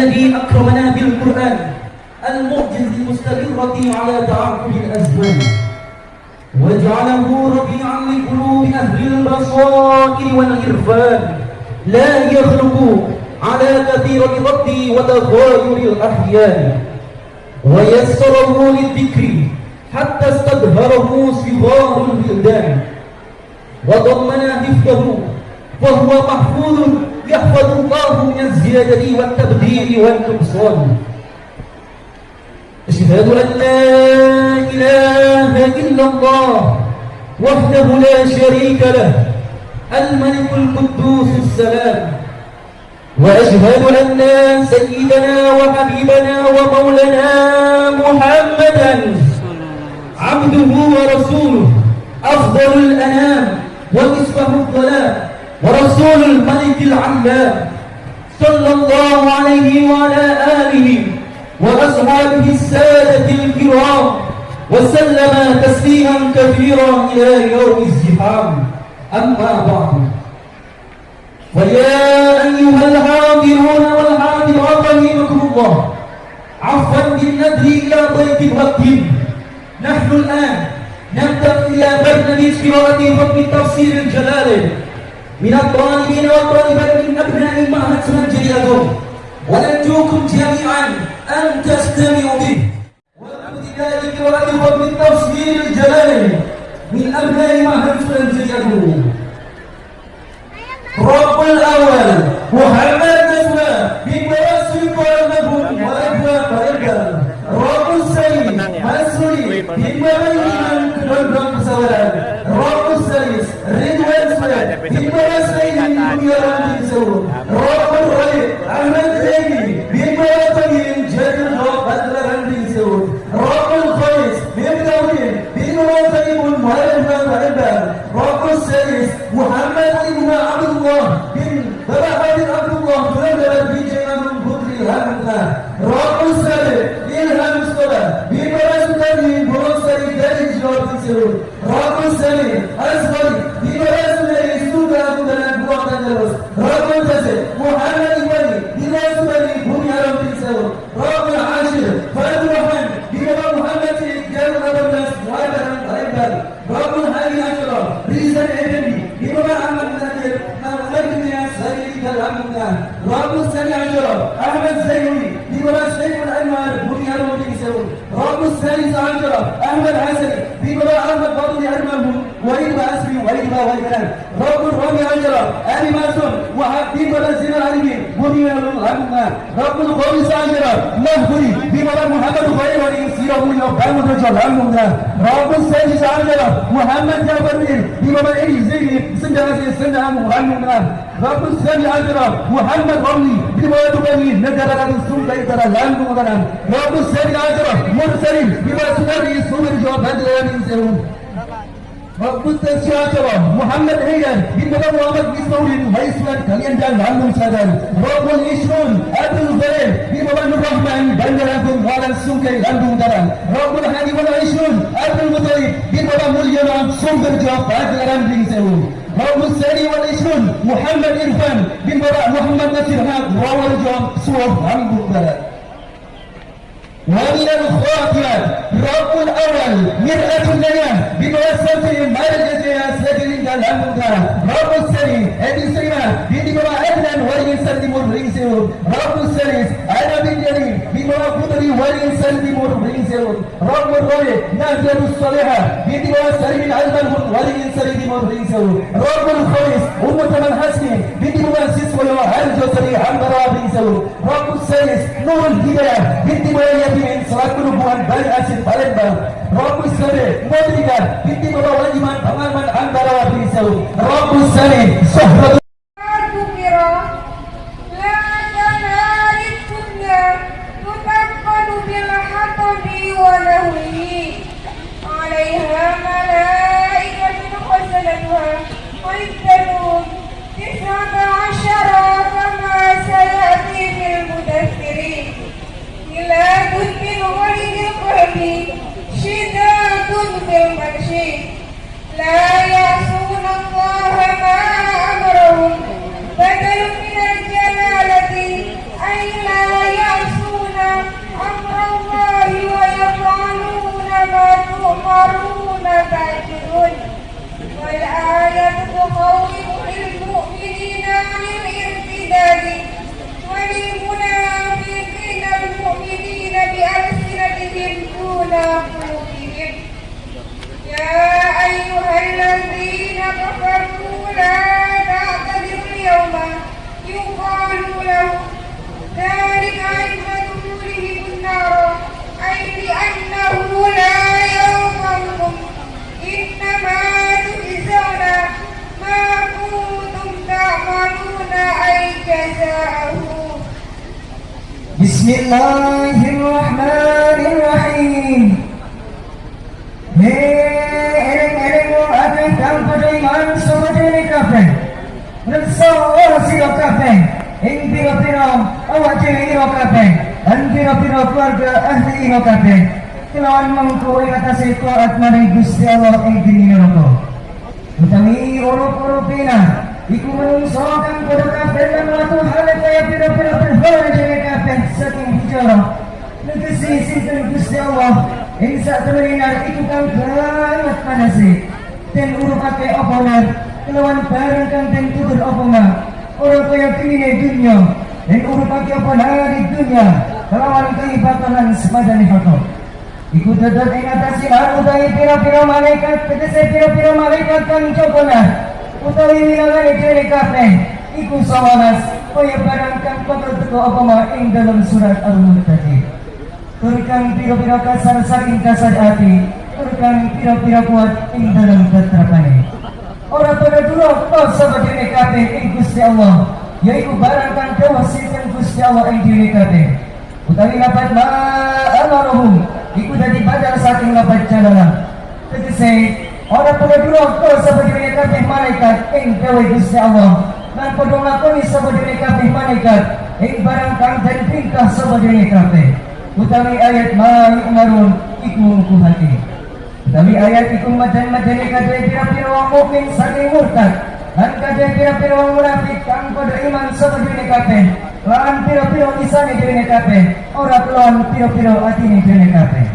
الذي أكرمنا بالقرآن المعجز المستقرة على تعاقب الأزمان. وجعله ربيعا لقلوب أهل البصائر والعرفان. لا يخلق على كثير الرد وتغاير الأحيان. ويسره للذكر حتى استظهره صغار البلدان وضمن حفظه وهو محفوظ يحفظ الله من الزيادة والتبديل والنقصان أشهد أن لا إله إلا الله وحده لا شريك له الملك القدوس السلام. وأشهد أن سيدنا وحبيبنا ومولانا محمدا عبده ورسوله أفضل الأنام ومصباح الظلام ورسول الملك العلام صلى الله عليه وعلى آله وأصحابه السادة الكرام وسلم تسليما كثيرا إلى يوم الزحام. أما بعد فيا أيها الحاضرون والحاضرات رحمكم الله. عفوا بالندر إلى ضيف الوقت. نحن الآن نبدأ إلى برنامج قراءة حكم تفسير الجلال من الطالبين والطالبات من أبناء معهد سنجريكم ونرجوكم جميعا أن تستمعوا به وابتداء قراءة حكم تفسير الجلال من أبناء معهد سنجريكم رب الأول محمد نسوى بمراسل قلبهم وأبناء فرقا رب السيد مسؤولي بمراسل قلبهم سواء رب السيد رضوان سواء رب القوم ساجرا مهدي بمدى محمد خير يسيره يقام الرجل الممنى رب السيد ساجرا محمد جابر بمدى إيزيه سنجازي سنة الممنى رب السيد ساجرا محمد قومي بمدى دبني نجر لدى السنة يترى لأنه مدنان رب السيد ساجرا مرسلين بمدى سنة يسوه الجواب هدى يمين سيرون محمد هيان بنبغى وقت بسوري ويسوان كليان جان لانون سادان رب الاشرون ابو الغريب بنبغى الرحمن بندرانكم وعلى السنك لانون داران رب الحديد والعشرون ابو المطيب بنبغى مليون سنبر جواب بعد الاران بنسيون رب الثاني والعشرون محمد ارفان بنبغى محمد نسير هاد روال جواب سوف لانون داران ومن الخاطئات رب الأول مرأة لنا بمؤسسة Rabu Series Edi Srina Binti bawah Adnan Sari Timur Ring Serun Rabu Series Aina bin Jari di bawah Sari Timur Ring Serun Rabu Roy Nazaru Soleha di Binti bawah Sari bin Alban Mandi Sari Timur Ring Serun Rabu Khois Umur Taman Hasni di di bawah Harjo Sari Hambara Ring Serun Rabu Series Nurul Hidayah Binti di bawah Yamin Selaku Nubuhan Bali Asin Rabu Series Modrika di di bawah Wajiman Pangaman Antara Waringin بيساوي رب السنة شهرة kabeh. Ora sira kabeh. Ing pira-pira awak dhewe ira kabeh. Lan pira-pira keluarga ahli ira kabeh. Kelawan mengko ing atase taat marang Gusti Allah ing dini neraka. Utawi urup-urup pina Iku menungso kang padha kabeh lan watu hale kaya pira-pira perhara dhewe kabeh saking bicara. Negesi sinten Gusti Allah ing sak temenan iku kang banget panase. Den urupake apa nar kelawan barang kang den tutur apa nar. Ora kaya kene dunya. Den urupake apa di dunya kelawan kaibatan lan semadane fakor. Iku tetap ing atas sinar utawi pira-pira malaikat tegese pira-pira malaikat kang cokona utawi wilangane dhewe kabeh iku sawanas kaya barang kang bakal teko apa ma ing dalam surat Al-Mulk tadi. Turkan pira-pira kasar saking kasar hati turkan pira-pira kuat ing dalam ketrapane. Ora pada dulu kau sama dhewe kabeh ing Gusti Allah. Yaiku barang kang kawasitan Gusti Allah ing dhewe kabeh. Utawi lapat ma amaruhum. Iku dadi badal saking lapat jalala tegese ora pada dulu kau sapa dhewe kabeh malaikat ing dewe Gusti Allah. Lan padha ngakoni sapa dhewe kabeh malaikat ing barang kang den tingkah sapa dhewe kabeh utawi ayat ma yu'marun iku hati utawi ayat iku madan-madane kabeh pira-pira wong mukmin saking murtad. Lan kabeh pira-pira wong munafik kang padha iman sapa dhewe kabeh. Lan pira-pira isane dhewe kabeh. Ora kelon pira-pira atine dhewe kabeh.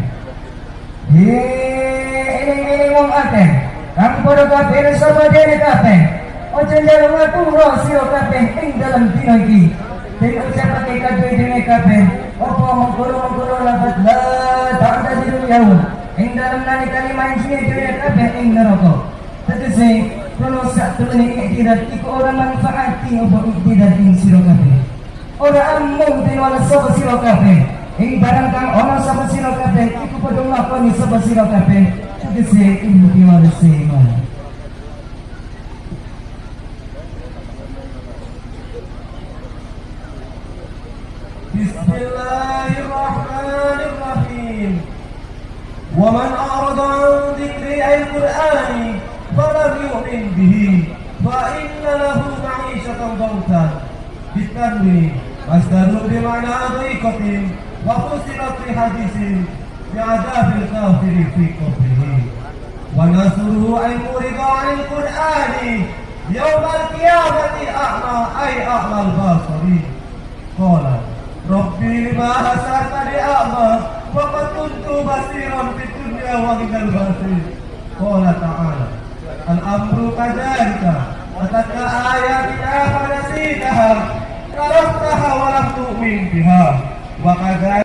Ini wong akeh. Kang padha kabeh sapa dhewe kabeh. Ojo njaluk aku ro sira kabeh ing dalam dina iki. Den ucapake kabeh dhewe kabeh. Apa mengkono-mengkono lafaz la ta'ala di dunia ing dalem nalikane manjine dhewe kabeh ing neraka. Tegese kono sak temene iktidat iku ora manfaati apa iktidat ing sira kabeh. Orang amung tinwala sapa sira kabeh. Ing barang kang ana sapa sira kabeh iku padha nglakoni sapa sira kabeh. Tegese ilmu tinwala sira Bismillahirrahmanirrahim. ومن أعرض عن ذكر أي القرآن فلم يؤمن به فإن له معيشة ضنكا بالتنوين. مصدر بمعنى ضيقة وفصلت في حديث بعذاب الكافر في كفره ونصره أن مرض عن القرآن يوم القيامة أعمى أي أعمى البصر قال ربي لما حسرتني ومن البصير قال تعالى الأمر كذلك أتتك آياتنا فنسيتها تركتها ولم تؤمن بها وكذلك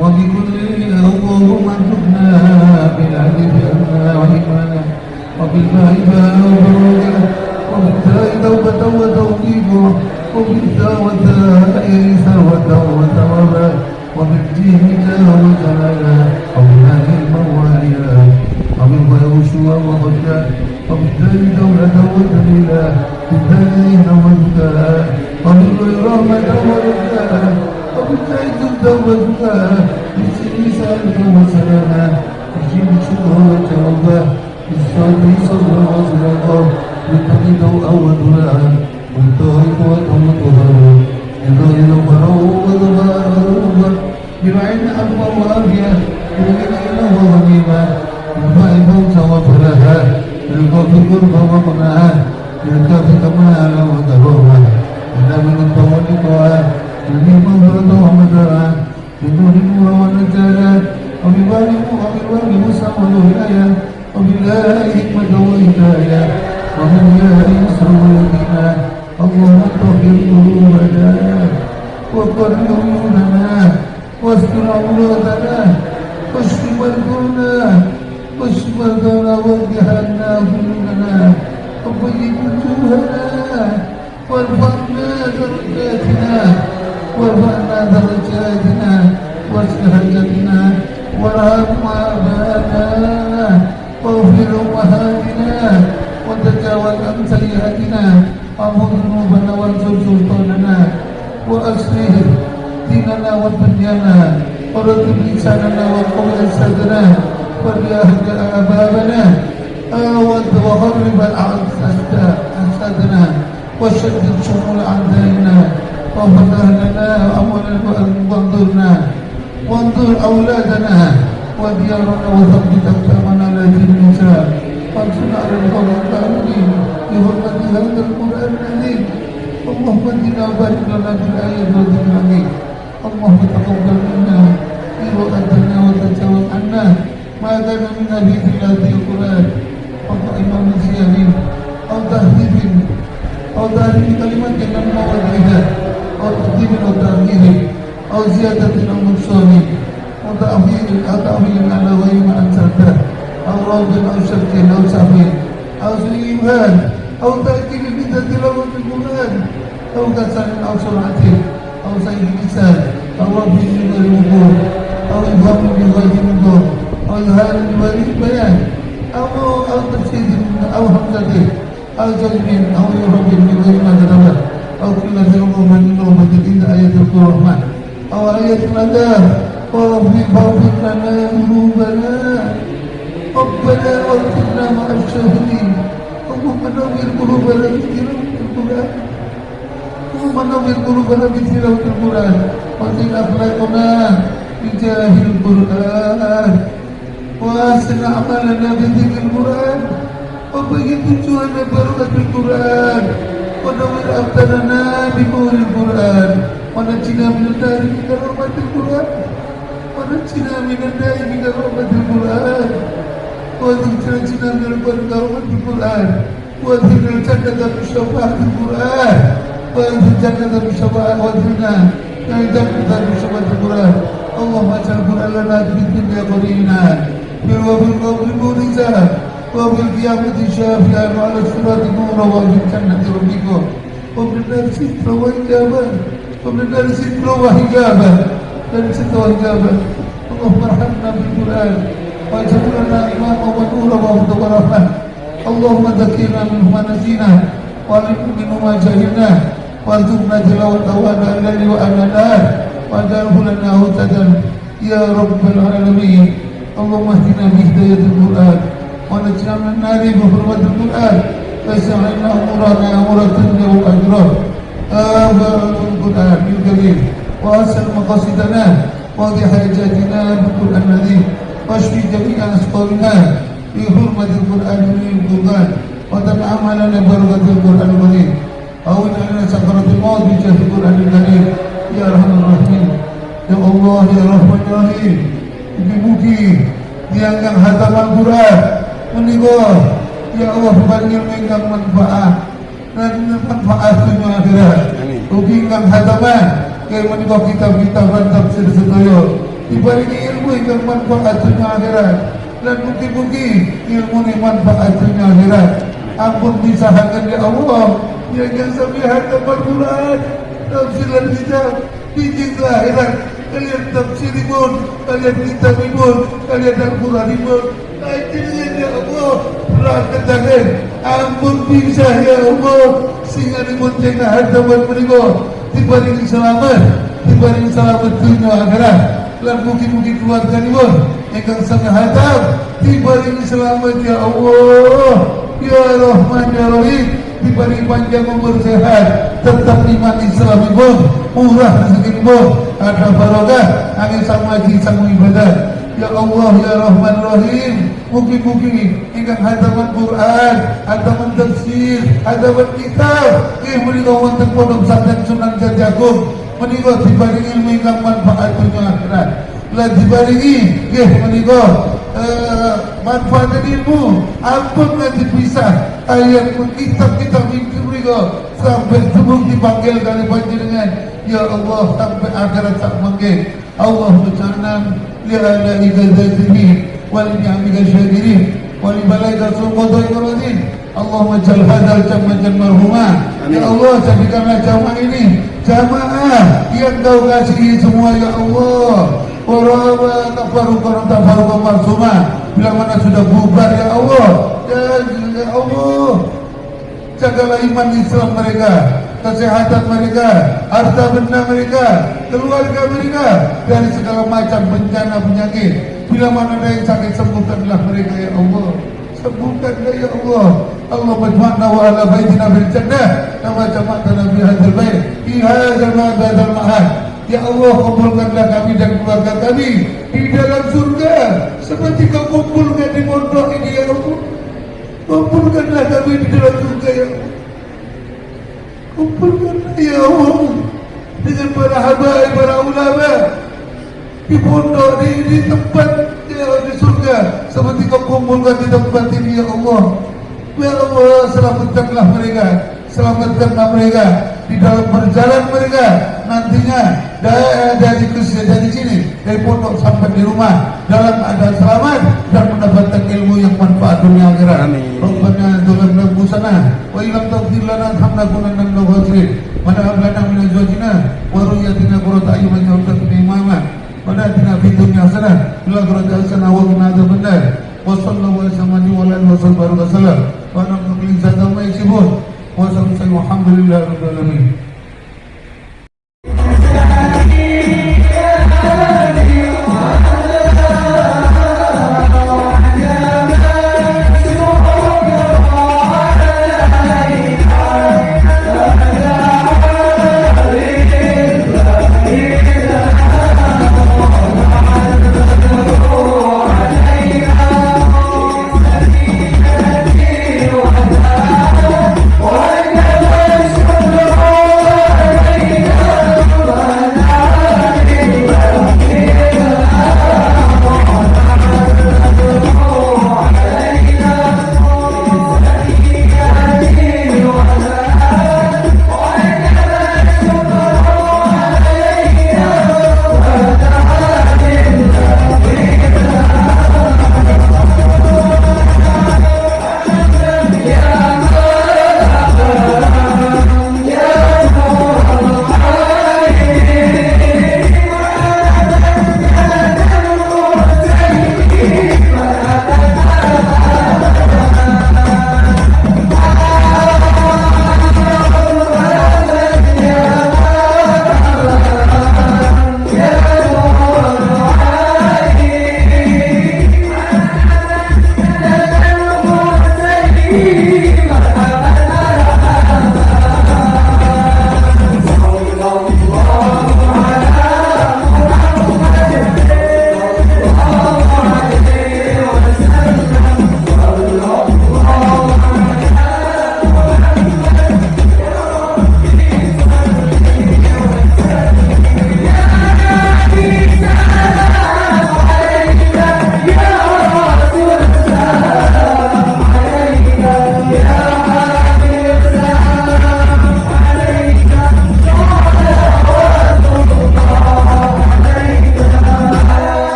وبكل اللهم ارزقنا بالعدل رحمنا وبالله باء وبرجع وبالتاء توبة وتوكيد وبالتاء وتاء إيسا وتوبة وباء وبالجيم جاه وجلالا وبالله المواليا وبالباء وشوى وغدا وبالتاء دولة وتميلا بالتاء وبالتاء وبالباء رحمة ورداء وبالتاء توبة وباء بالسيسا وسلاما وانظرنا وانظر اولادنا وديارنا وثبت اقدامنا لا النساء وانصرنا على القوم الكافرين بحرمة هذا القرآن العظيم اللهم اهدنا وبارك لنا في الآيات والذكر الحكيم اللهم تقبل منا قراءتنا وتجاوز عنا ما كان منا في تلاوة القرآن وقائم نسيان أو تهذيب أو تهذيب كلمة من مواضعها أو تقديم أو تأخير أو زيادة أو نقصان أو تأخير أو تأخير على غير ما أنزلته أو روض أو شك أو سهو أو سيئان أو تأكيد بدة تلاوة القرآن أو كسل أو سرعة. أو سيد لسان. أو من غير وقوع أو إبهام من غير وقوع أو إظهار من غير بيان أو أو تفسير أو همزة. أو جلب أو يرب من غير ما أو كل ذنوب من نوبة إذا آية الرحمن أو آية الأداء ورفع فاغفر لنا ذنوبنا ربنا واغفرنا مع الشاهدين اللهم نور قلوبنا بتلاوة القرآن اللهم نور قلوبنا بتلاوة القرآن وزن أخلاقنا بجاه القرآن وأحسن أعمالنا بذكر القرآن وبيض وجوهنا بركة القرآن ونور أبداننا بنور القرآن ونجنا من بكرامة القرآن ونجنا من النار بكرامة القرآن وذكرتنا من البركة والقرآن وذكر الجنة بشفاعة القرآن وذكر الجنة بشفاعة وذكرنا الجنة بشفاعة القرآن اللهم اجعل القرآن لنا في الدنيا قرينا. وفي القبر مورزا وفي القيامة شافيا وعلى الصراط نورا وفي الجنة ربكم. وفي النار ستر وحجابا النار ستر وحجابا النار ستر وحجابا اللهم ارحمنا بالقرآن. واجعلنا إماما ونورا وهدى ورحمة. اللهم ذكرنا منه ما نسينا. وعلمنا منه ما جهلنا. وارزقنا تلاوته وأنا الليل وأنا واجعله لنا هدى. يا رب العالمين. اللهم اهدنا بهداية القرآن. ونجنا من النار بحرمة القرآن. واسع لنا أمورنا أمور الدنيا والآخرة آمين القرآن الكريم وأسأل مقاصدنا واقضي حاجاتنا بالقرآن العظيم واشفي جميع أسقامنا بحرمة بحرمة القرآن القرآن وتنعم لنا بركة القرآن الكريم أو لنا سكرة الموت بجاه القرآن الكريم يا أرحم الراحمين يا الله يا رحمن الرحيم Mugi-mugi diangkat hataman Quran menika ya Allah panggil ingkang manfaat dan manfaat akhirat. Mugi ingkang hataman kaya menika kitab-kitab dan tafsir sedaya dibarengi ilmu ingkang manfaat dunia akhirat dan mugi-mugi ilmu ini manfaat dunia akhirat. Ampun disahakan ya Allah yang yang sampai hataman Quran tafsir dan kitab bijing akhirat kalian tafsir pun, kalian kitab pun, kalian Al-Quran pun. Akhirnya ya Allah, berangkat tangan. Ampun bisa ya Allah, sehingga dimunceng harta buat mereka. Dibanding selamat, dibanding selamat dunia akhirat. Dan mungkin-mungkin keluarga ini pun, yang sangat hatam, dibanding selamat ya Allah. Ya Rahman Ya Rahim, diberi panjang umur sehat, tetap iman Islam ibu, murah rezeki ibu, ada barokah, angin sama haji sama ibadah. Ya Allah, Ya Rahman Rahim, mungkin-mungkin ingkang hataman Quran, hataman tafsir, hataman kitab, eh menika wonten pondok pesantren Sunan Jajagung, menika diberi ilmu ingkang manfaat dunia akhirat. Lah dibarengi nggih menika eh, manfaat ilmu. Ampun nanti bisa ayat kitab-kitab itu mereka. Sampai sebelum dipanggil kali panjenengan. Ya Allah sampai akhirat tak manggil Allah bercanan wal ni'amika syakirin wal malaika sulqadha iradin Allahumma jal hadal jamaah marhumah Ya Allah jadikanlah jamaah ini jamaah yang kau kasihi semua ya Allah Warahmatullahi tafaruqan tafaruqan marsumah Bila mana sudah bubar ya Allah Ya, ya Allah Jagalah iman Islam mereka Kesehatan mereka Harta benda mereka Keluarga mereka Dari segala macam bencana penyakit. Bila mana ada yang sakit sembuhkanlah mereka ya Allah. Sembuhkanlah ya Allah. Allah majma'na wa ala baitina bil jannah. Nama jama'tana fi hadzal bait Fi hadzal ma'badal ma'ad Ya Allah kumpulkanlah kami dan keluarga kami di dalam surga. Seperti kau kumpulkan di pondok ini ya Allah. Kumpulkanlah kami di dalam surga ya Allah. Kumpulkanlah ya Allah dengan para habaib, para ulama di pondok di, di tempat di surga seperti kau kumpulkan di tempat ini ya Allah. Ya Allah selamatkanlah mereka, selamatkanlah mereka di dalam perjalanan mereka nantinya dari, dari dari sini dari pondok sampai di rumah dalam keadaan selamat dan mendapatkan ilmu yang manfaat dunia akhirat. Amin. Rabbana dzalamna anfusana wa illam taghfir lana hamnakunanna minal khasirin. Wa hab lana min azwajina wa dhurriyyatina qurrata a'yunin warzuqna imama. Wa atina fid dunya hasanah wa fil akhirati hasanah wa qina adzabannar. Wa sallallahu wa sallam wa sallam wa ana min zata ma yasifun. Wa sallallahu alhamdulillahi rabbil alamin.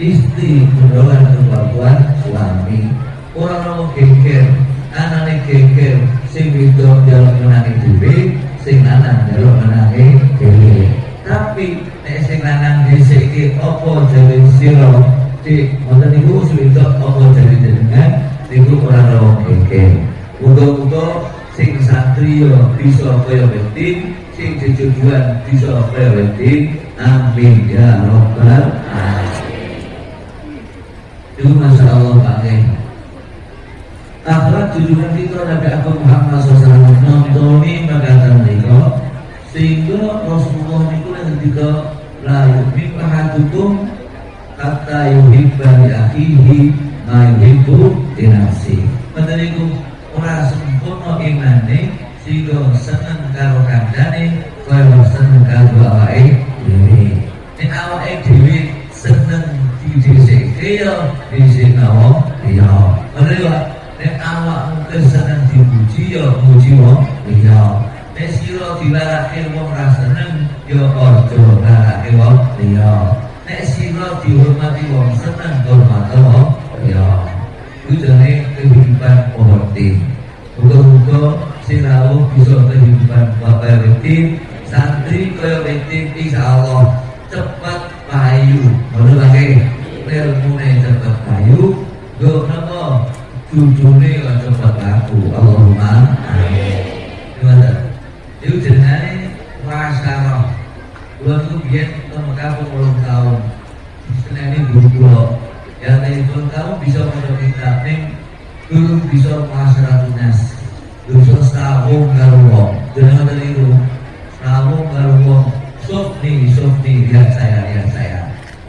Istri mendahulukan kebutuhan suami. Orang mau geger Anaknya geger Sing widok jalan menangi diri Sing lanang jalan menangi diri Tapi nek sing lanang dhisike apa jawe sira? Di wonten niku suwita apa jawe jenengan? Niku ora ora kengke muga-muga sing santri yo bisa kaya wetin sing jejujuan bisa kaya wetin amin. Ya alamin itu masya Allah Pak akhlak jujuran kita Nabi Abu Muhammad SAW nontoni magatan niko sehingga Rasulullah itu ketika la yu'min ahadukum hatta yuhibba li akhihi ma yuhibbu li nafsi. Padahal iku ora sempurna imane sehingga seneng karo kancane kaya seneng karo awake dhewe. Nek awake dhewe seneng didhisikke ya dhisik wong liya. Padahal nek awakmu seneng dipuji ya muji wong liya. Nek sira dilarake wong ra seneng ya aja larake wong liya. Nek sira dihormati wong seneng hormat wong liya. Itu jane kehidupan pohon Muga-muga sinau bisa kehidupan bapak wetin santri kaya wetin insyaallah cepat payu. Ngono lagi ilmune cepat payu. Go napa jujune cepat laku. Allahumma amin. Itu jenenge masalah Kulo itu biar ke Mekah puluh tahun Seneni guru kulo Ya puluh tahun bisa pada kita Ning guru bisa masyarakat nas Bisa setahun karo wong Jangan dari itu Setahun karo wong Sofni, sofni, lihat saya, lihat saya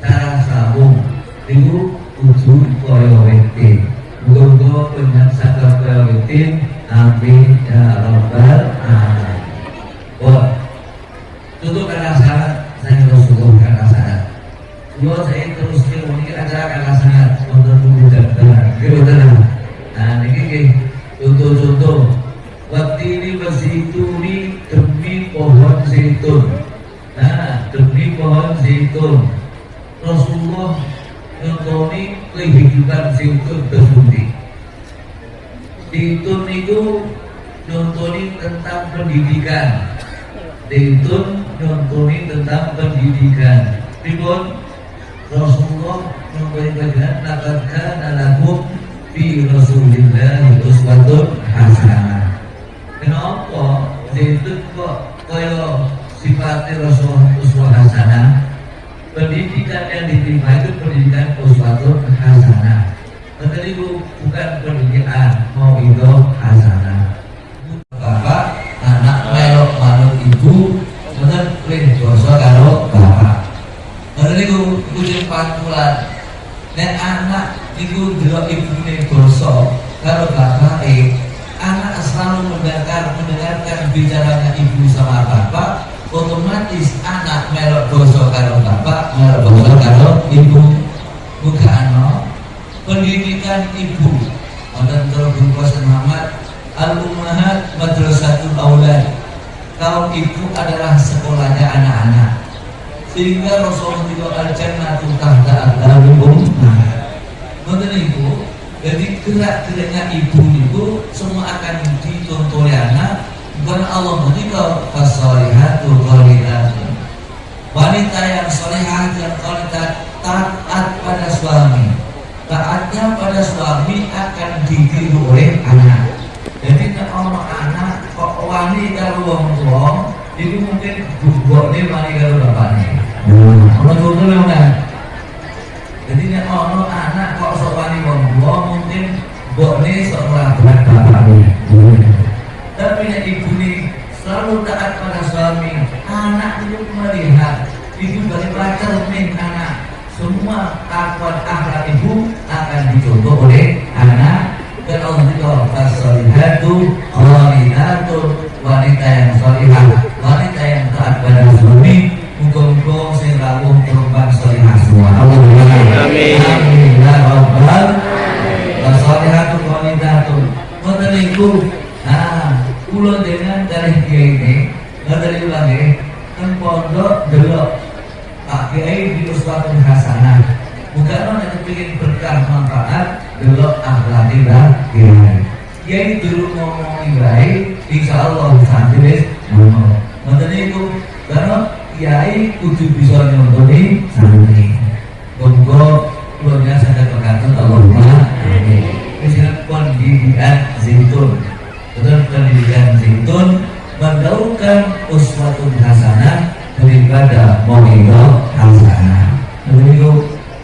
Cara setahun Itu tujuh koyo wetin Muga-muga penyakit sakar koyo wetin Amin ya Rabbal Alamin Wah, tutup karena sangat saya Rasulullah karena sangat. Dua saya terus ini acara karena sangat untuk tidak benar, gitu Nah, ini contoh-contoh. Waktu ini ini demi pohon zaitun. Nah, demi pohon zaitun. Rasulullah nyontoni kehidupan zaitun tersebut. Zaitun itu nyontoni tentang pendidikan Dayton nyontoni tentang pendidikan. Ribon Rasulullah nyontoni pendidikan nakatkan alakum fi Rasulillah uswatun hasanah. Kenapa Dayton kok kaya sifatnya Rasulullah uswah hasanah? Pendidikan yang diterima itu pendidikan uswatun hasanah. Betul itu bukan pendidikan mau itu hasanah. Bapak anak melok manut ibu bener kling dosa karo bapak bener niku kucing pantulan nek anak niku delok ibune dosa bapak eh anak selalu mendengar mendengarkan bicaranya ibu sama bapak. Otomatis anak melok dosa karo bapak melok dosa karo ibu. Bukan no pendidikan ibu. Wonten terus Muhammad Al-Ummahat Madrasatul Aulad Kaum ibu adalah sekolahnya anak-anak. Sehingga Rasulullah itu al-jannatu tahta al-darum Menurut ibu Jadi gerak-geraknya ibu itu Semua akan ditonton anak. Bukan Allah ketika fasolihatu qanitatun wanita yang solehah dan qanitat taat pada suami. Taatnya pada suami akan ditiru oleh anak. Jadi kalau anak kok wani kalau wong tua itu mungkin bubuknya wani kalau bapaknya. Kalau contoh memang jadi nek ono anak kok sok wani tua mungkin bokne sok berat bapaknya tapi nek ibu nih selalu taat pada suami anak itu melihat ibu dari pacar nih anak semua akhlak akhlak ibu akan dicontoh oleh anak. Dan Allah juga fasolihatu qanitatu wanita yang solihah wanita yang taat pada suami muka-muka sing rawuh solihah semua. Allahumma amin. Amin ya rabbal fasolihatu qanitatu ngoten niku nah kula dengan dari kiai ini dari ulangi kan pondok delok. Pak Kiai di Uswatun Hasanah. Bukan orang yang ingin berkah manfaat delok akhlaknya Kiai. Kiai dulu ngomong baik insya Allah sambil ngomong Nanti itu karena Kiai kudu bisa nyontoni santri Monggo kulonnya sadar berkata Allahumma amin. Misalnya pendidikan zaitun Betul pendidikan zaitun Mendaurkan uswatun hasanah daripada mawidho hasanah. Begitu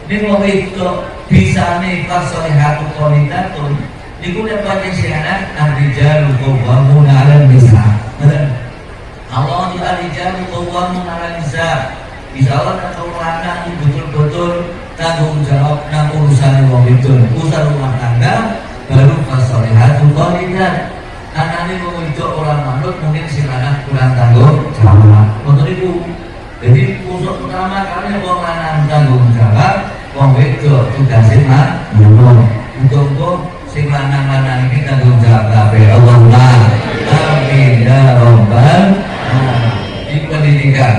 Ini mawidho bisa nih fasolihatu kualitatun Niku dapat yang siaran Ar-rijalu qawwamun 'ala nisa Allah di ar-rijalu qawwamun 'ala nisa Insya Allah kalau anak itu betul-betul tanggung jawab nang urusan wong itu urusan rumah tangga baru fasolihatu kualitat anak ini mau itu orang manut mungkin si kurang tanggung jawab untuk itu jadi unsur utama kali wong lanang tanggung jawab wong wedok tugasin mah nyuwun. Untuk sing lanang-lanang ini tanggung jawab kabeh. Allahumma amin. Ya rabbal di pendidikan.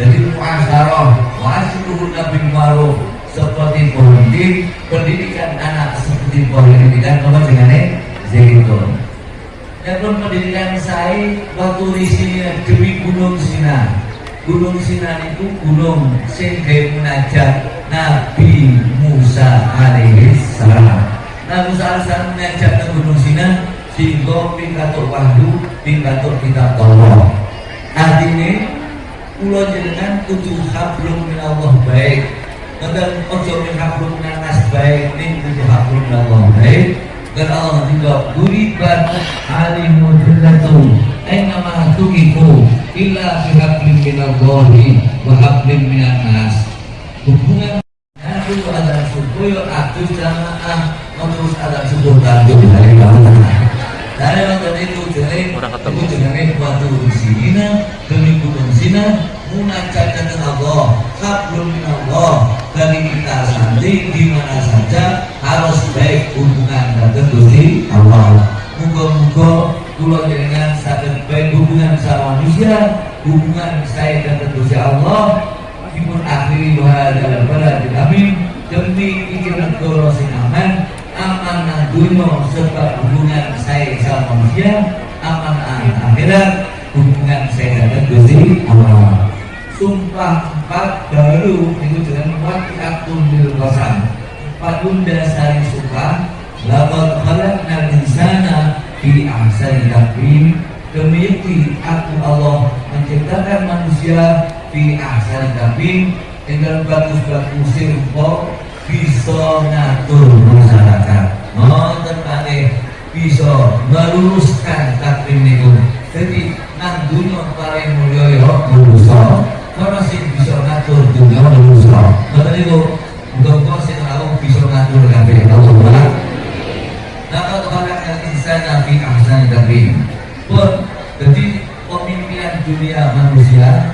Jadi muasyarah wasiluhu nabi ma'ruf seperti pendidik pendidikan anak seperti pendidikan apa jenenge zaitun dan pendidikan saya waktu di sini demi gunung Sinan Gunung Sinan itu gunung sehingga munajat Nabi Musa alaihi salam. Nabi Musa alaihi salam ke Gunung Sinan sehingga pingkatuk wahyu, pingkatuk kitab Allah. Artinya, pulau jenengan kudu hablum min Allah baik. Dan ojo min hablum min nas baik, ini kudu hablum min Allah baik. Dan Allah juga beriban alimudillatu Aina ma tuqifu illa fi hablin minallahi wa hablin minan nas. Hubungan aku ada subuh aku jamaah terus ada subuh tanjung dari. Dari waktu itu jadi itu jenenge waktu sini demi gunung sini munajat dengan Allah, hablum minallah. Dari kita santri di mana saja harus baik hubungan dan Gusti Allah. Muga-muga kula dengan saged baik hubungan sama manusia, hubungan saya dan Gusti Allah. Dipun akhiri wahada balad amin demi ingin negara sing aman amanah dunia serta hubungan saya sama manusia amanah akhirat hubungan saya dan Gusti Allah sumpah empat baru itu dengan wakiatul bil qasam. Empat bunda sari sumpah laqad khalaqnal insana fi ahsani taqwim. Demi aku Allah menciptakan manusia fi ahsani taqwim dengan bagus-bagus rupa bisa ngatur masyarakat. Nonton kali bisa meluruskan takvim itu. Jadi nang dunia paling mulia ya manusia karena sih bisa ngatur dunia manusia kata itu untuk kau sih tahu bisa ngatur kabeh Allah Dapat khalaqal insana fi ahsani taqwim. Pun jadi pemimpinan dunia manusia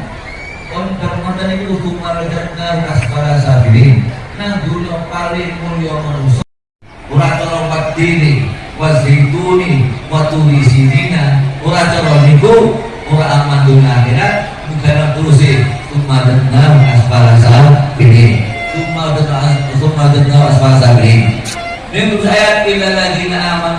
pun bermantan itu hukumar jannah asfala sabirin. Nah dunia paling mulia manusia. Ora cara dini, wazaituni, waturi sinina, ora cara niku, ora aman dunia akhirat, saya ladina wa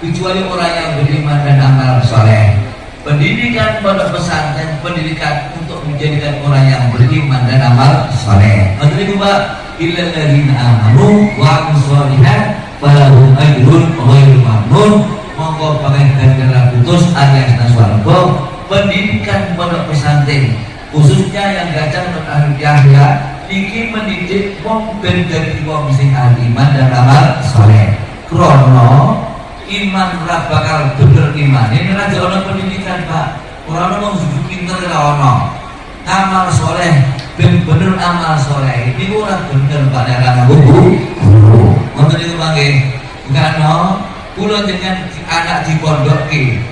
kecuali orang yang beriman dan amal soleh. Pendidikan pondok pesantren, pendidikan untuk menjadikan orang yang beriman dan amal soleh. Maksudnya itu Pak, illa ladzina amanu wa sholihat falahum ajrun ghairu mamnun. Monggo pakai ganjaran putus alias naswargo pendidikan pondok pesantren khususnya yang gajah untuk ahli Yahya ingin mendidik wong ben dadi wong sing iman dan amal soleh. Krono iman ora bakal bener iman. Ini raja ono pendidikan pak. Orang ono sujud pinter ora ono amal soleh ben bener amal soleh. Ini ora bener pak. Nek ora guru. Ngoten niku mangke no kula dengan anak di pondok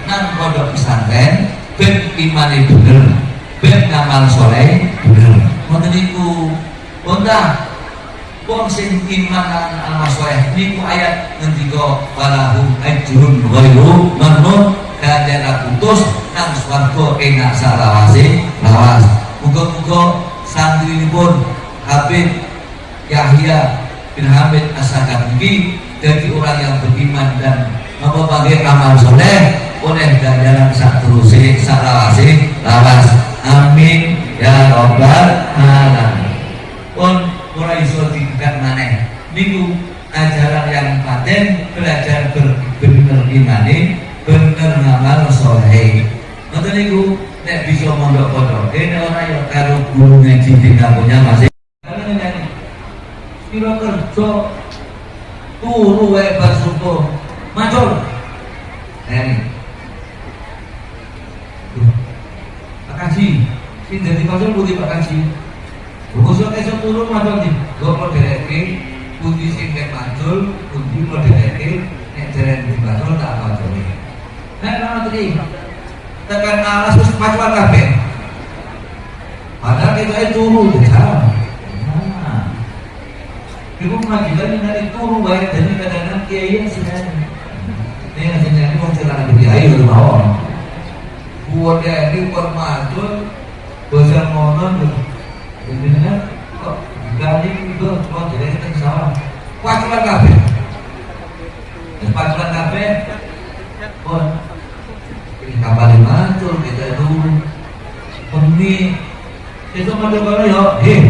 nang pondok pesantren ben imane bener ben ngamal soleh bener ngoten niku. Wonten. Wong sing iman lan amal soleh niku ayat ngendika walahum ajrun ghairu mamnun. Kadang putus nang swarga enak salawase lawas. Muga-muga santrinipun Habib Yahya bin Hamid Asakar ini jadi orang yang beriman dan membagai amal soleh oleh ganjaran sak terusé sak lawase lawas amin. Ya robbal alamin. Pun mulai iso dikat maneh. Niku ajaran yang paten belajar bener imane bener ngamal soleh ngoten niku nek bisa mondok pondok kene ora ya karo guru ngaji di kampungnya masih kira kerja turu wae bar subuh. Macul ini Pak Kaji sing dadi macul putih Pak Kaji Bungkusnya esok turun macul di gue dereke putih sing kayak macul putih mau dereke nek jeren di macul tak macul Nek nama tadi tekan alas terus macuan kabeh. Padahal kita itu turu jauh nah Ibu pengadilan dari turu baik dan kadang-kadang kiai yang sudah ini yang sudah mau celana kiai udah mau buat dari permatul bahasa monon ini kan kok gali itu mau jadi kita salah. Paculan kafe paculan kafe pun. Ini kabar mantul kita itu pemi itu mantul kalau ya heh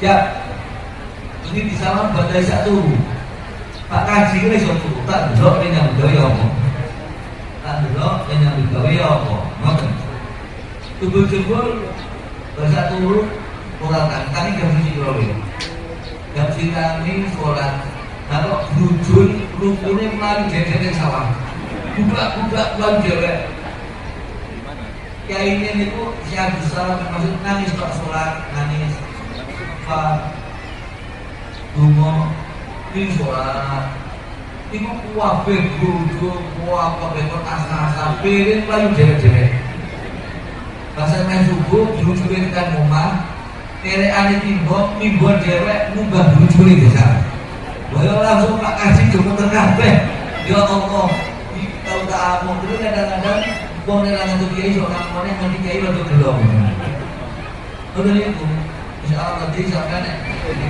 siap. Ini di sana badai satu Pak Kaji ini iso tak delok ini yang gawe apa tak delok ini yang gawe apa ngoten tubuh jebul bahasa turu orang kami jam siji kilo jam siji kami sholat. Kalau rujul rukunnya melayu jejer sawah. Budak-budak pulang jewek. Kayak ini itu siap besar maksud nangis kok sholat nangis. Pak Dungo ini sholat. Iku kuwabe gudu kuwabe bekor asa-asa piring layu jere-jere Bahasa main subuh dirujukin kan rumah Kere ane timbok mimbuan dewek munggah dirujuli desa Boyo langsung pak kasih joko terkabeh Ya Allah Tahu tak among dulu kadang-kadang Wong nelang untuk kiai sok namanya nanti kiai waktu gelom Udah itu Insya Allah nanti sampai nek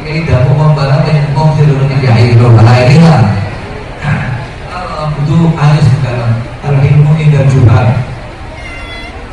Kiai dapur membarang banyak ngomong sih dulu kiai itu bahaya ini lah. Allah butuh alis sekarang. Kalau ilmu indah juga.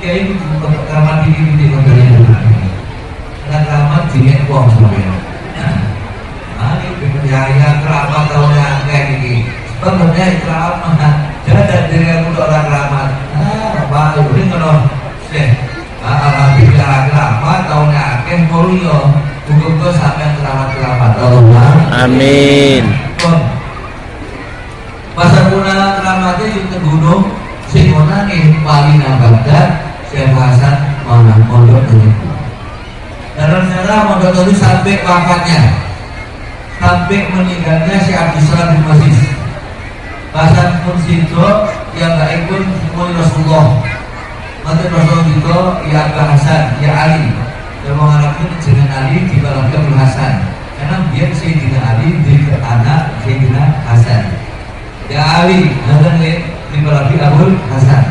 kiai itu kamar di di di kantor itu dan kamar uang semuanya berjaya keramat kayak gini. Sebenarnya keramat. Jadi dari yang untuk orang keramat. Ah ini kalau Alhamdulillah keramat mulia Muga-muga sampai keramat-keramat. Allah. Amin. Pasar Puna keramatnya juga gunung Sing mana nih paling Baghdad Syekh Hasan mana pondok ini Dalam sejarah pondok itu sampai wafatnya. Sampai meninggalnya Syekh Abdul Salam bin Masih Pasar pun situ yang baik pun semua Rasulullah. Maka Rasulullah juga ya Abu Hasan, ya Ali. Dan mengharapkan dengan Ali di bawah Abu Hasan. Karena dia Sayyidina Ali di anak Sayyidina Hasan. Ya Ali, Hasan di Abu Hasan.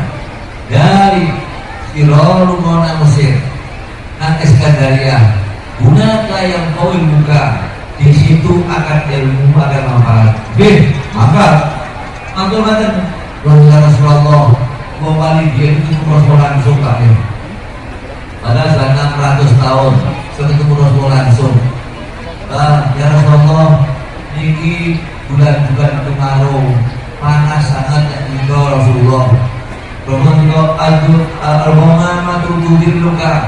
Dari Sirolu Mona Mesir Nah Eskandaria Gunakan yang kau ilmukan. Di situ akan ilmu akan manfaat. B, maka banget Wahai Rasulullah Mau paling dia itu Rasul langsung ya. Padahal sudah 600 tahun Saya ketemu Rasul langsung. Ah, Ya Rasulullah Ini bulan-bulan kemarau Panas sangat ya Indo Rasulullah Rasulullah juga Adul Al-Ghamama tutudir luka.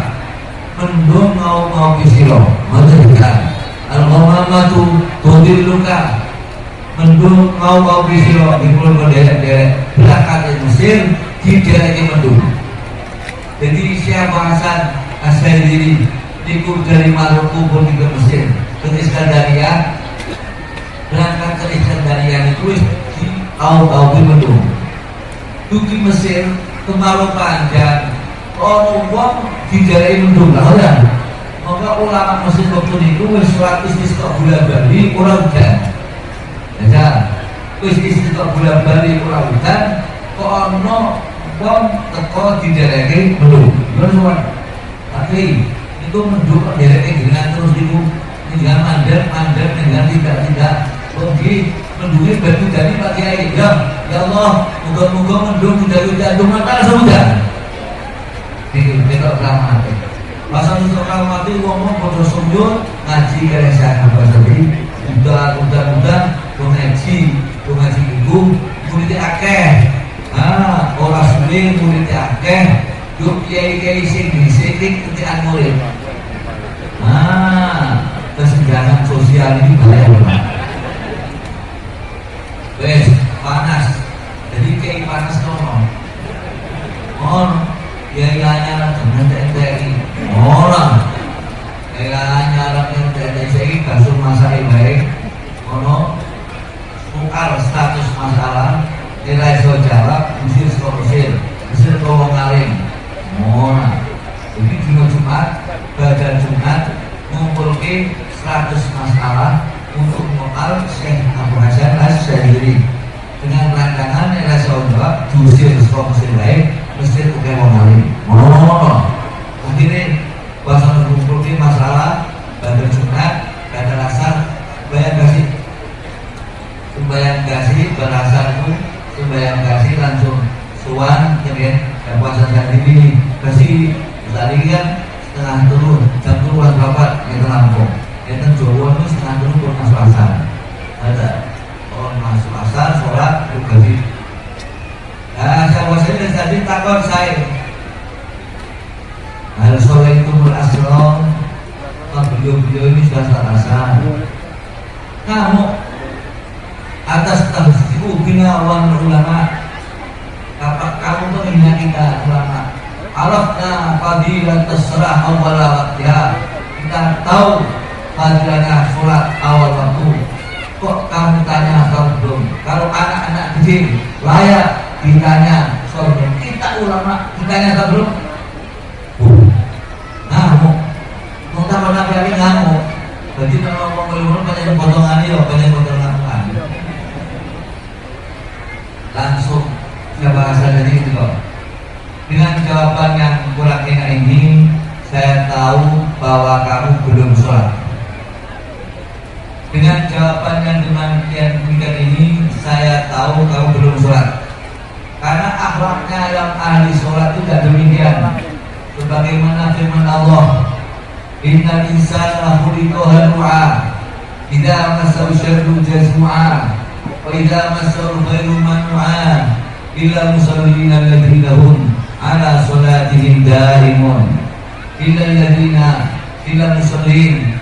Mendung mau mau kisiro Maksudnya Al-Ghamama tutudir luka. Mendung mau mau bisiro di pulau derek-derek. Belakang Mesir di mendung. Jadi siapa Hasan asal diri ikut dari Maluku pun ke Mesir. Ke Iskandaria berangkat ke Iskandaria itu di tahu-tahu di mendung di Mesir kemarau panjang. Orang uang di daerah mendung ya. Maka ulama Mesir waktu itu wis sholat istisqa bulan Bali orang hujan. Ya, wis isi kok bulan bali ora hutan, kok ono wong teko didereke belum. Yo sowan. Tapi itu menduk dereke dengan terus itu dengan mandek mandek dengan tidak tidak Oke, mendungi batu dari Pak Kiai. Ya, ya Allah, moga-moga mendung tidak hujan, cuma tak hujan. Itu kita keramat. Masa untuk keramat itu ngomong pada sujud ngaji keresahan apa tadi. Udah, udah, udah, ngaji ngaji ibu muridnya akeh. Ah orang sulit muridnya akeh. Yuk kiai kiai sing disidik ketiak murid. Ah kesenjangan sosial ini banget wes panas and, then, that Tanya belum? Kalau anak-anak kecil layak ditanya belum Kita ulama ditanya belum? Ngamuk. Mau tambah nabi ngamuk. Jadi kalau ngomong belum banyak potongan ini banyak potongan langsung saya bahasa dari itu dengan jawaban yang kurang enak ini saya tahu bahwa kamu belum sholat. Dengan jawaban yang demikian demikian ini saya tahu kamu belum sholat. Karena akhlaknya yang ahli sholat tidak demikian. Sebagaimana firman Allah Inna insana khuliqa halu'a Idza masahu syarru jazmu'a wa idza masahu khairu manu'a illa musallina alladziina ala sholatihim daimun. Illa ladhina illa musallin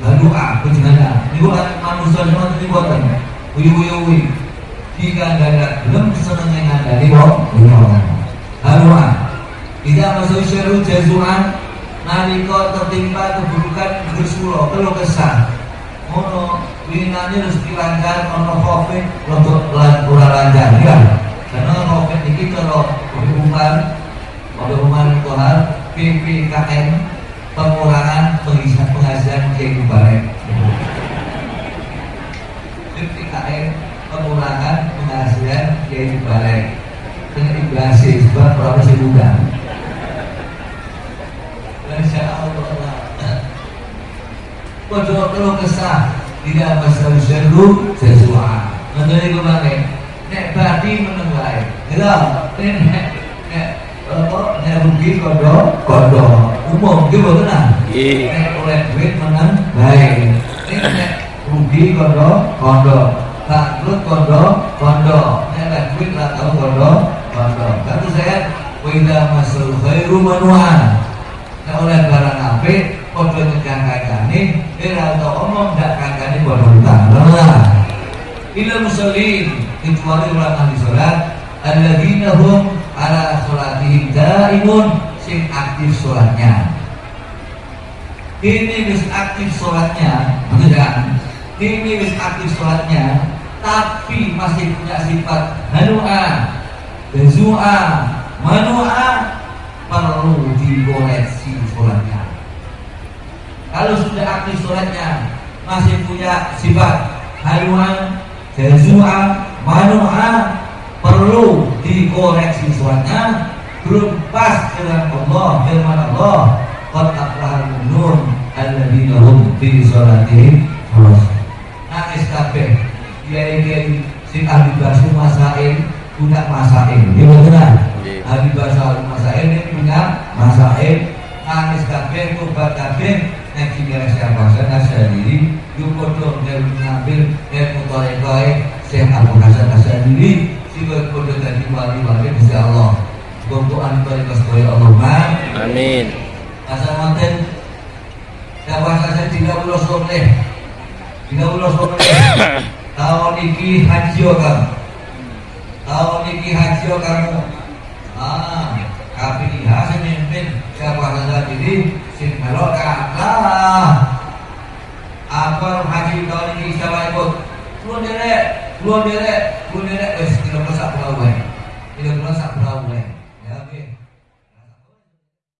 adem lalu aku jenengan ini bukan manusia semua ini buatan uyu uyu uyu jika ada belum kesenangan yang ada di bawah lalu tidak masuk syaru jazuan nalika tertimpa keburukan bersulo kalau kesah. Mono winane rezeki lancar ono covid untuk ora lancar. Ya karena covid ini kalau hubungan hubungan Tuhan PPKM pengurangan penghasilan penghasilan kiai bareng PPKM pengurangan penghasilan kiai bareng dengan ibasis sebab profesi muda Masya Allah. Pojok kalau kesah tidak syaru sesuai Nanti kemarin Nek badi meneng wae. Lha, nek nek apa nek rugi kondo kondo. Umum ki mboten ah. Nek oleh duit menang bae. Nek nek rugi kondo kondo. Bangkrut kondo kondo. Nek oleh duit ra tau kondo kondo. Kata saya Wida masul khairu manuan Nek oleh barang apik Kodo nyegah kancane Ira tau omong dak kancane bodoh utang Lah ila musallin kecuali orang ahli sholat alladzina hum ala sholatihim daimun sing aktif sholatnya. Ini wis aktif sholatnya beneran. Ini wis aktif sholatnya tapi masih punya sifat hanua bezua manua perlu dikoreksi sholatnya. Kalau sudah aktif sholatnya masih punya sifat haluan jazua manu'a perlu dikoreksi sholatnya belum pas dengan Allah firman Allah qad aflahal mu'minun alladzina hum fi sholatihim nangis kabeh kiai-kiai sing ahli bahasa masail punya masail ya benar ahli bahasa masail ini punya masail nangis kabeh tobat kabeh kira siapa saya sendiri yuk dari ngambil nek mutorekoy saya Abu Hasan sendiri si kodoh dari wali-wali bisa Allah. Gomboan mereka supaya Allah. Amin. Asal manten Dapat saja tiga puluh soleh Tiga puluh soleh Tahun ini haji kamu Tahun ini haji kamu Ah KPIH saya mimpin Siapa saja diri Sing melok kalah Apa haji tahun ini siapa ikut? Lu derek derek, mun derek wes tidak merasa pulau. Tidak merasa